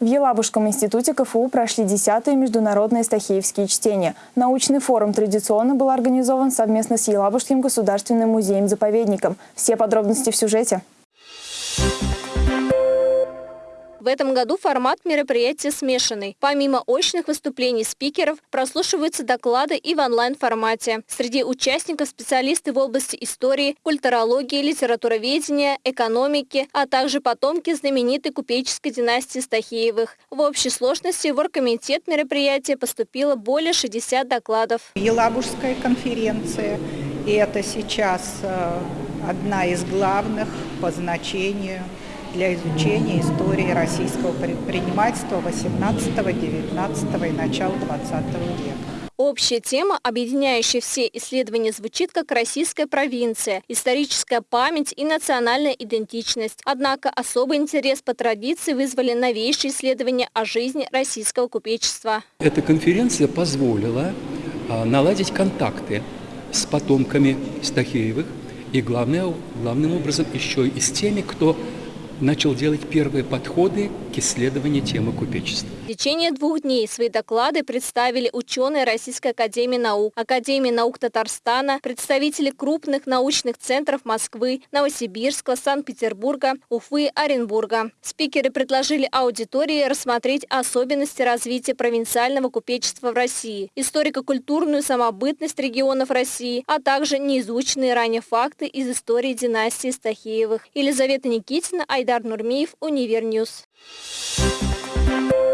В Елабужском институте КФУ прошли 10-е международные стахеевские чтения. Научный форум традиционно был организован совместно с Елабужским государственным музеем-заповедником. Все подробности в сюжете. В этом году формат мероприятия смешанный. Помимо очных выступлений спикеров, прослушиваются доклады и в онлайн-формате. Среди участников специалисты в области истории, культурологии, литературоведения, экономики, а также потомки знаменитой купеческой династии Стахеевых. В общей сложности в оргкомитет мероприятия поступило более 60 докладов. Елабужская конференция, и это сейчас э, одна из главных по значению – для изучения истории российского предпринимательства 18, 19 и начала 20 века. Общая тема, объединяющая все исследования, звучит как «Российская провинция», «Историческая память» и «Национальная идентичность». Однако особый интерес по традиции вызвали новейшие исследования о жизни российского купечества. Эта конференция позволила а, наладить контакты с потомками Стахеевых и, главное, главным образом, еще и с теми, кто начал делать первые подходы к исследованию темы купечества. В течение двух дней свои доклады представили ученые Российской Академии Наук, Академии Наук Татарстана, представители крупных научных центров Москвы, Новосибирска, Санкт-Петербурга, Уфы, Оренбурга. Спикеры предложили аудитории рассмотреть особенности развития провинциального купечества в России, историко-культурную самобытность регионов России, а также неизученные ранее факты из истории династии Стахеевых. Елизавета Никитина, Айдар Нурмиев, Универньюз. Thank you.